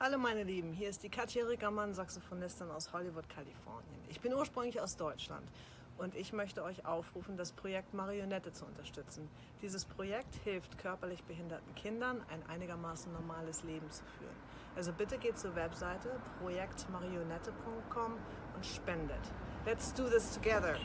Hallo meine Lieben, hier ist die Katja Rickermann, Saxophonistin aus Hollywood, Kalifornien. Ich bin ursprünglich aus Deutschland und ich möchte euch aufrufen, das Projekt Marionette zu unterstützen. Dieses Projekt hilft körperlich behinderten Kindern, ein einigermaßen normales Leben zu führen. Also bitte geht zur Webseite projektmarionette.com und spendet. Let's do this together!